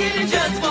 it just